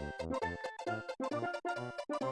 ピッ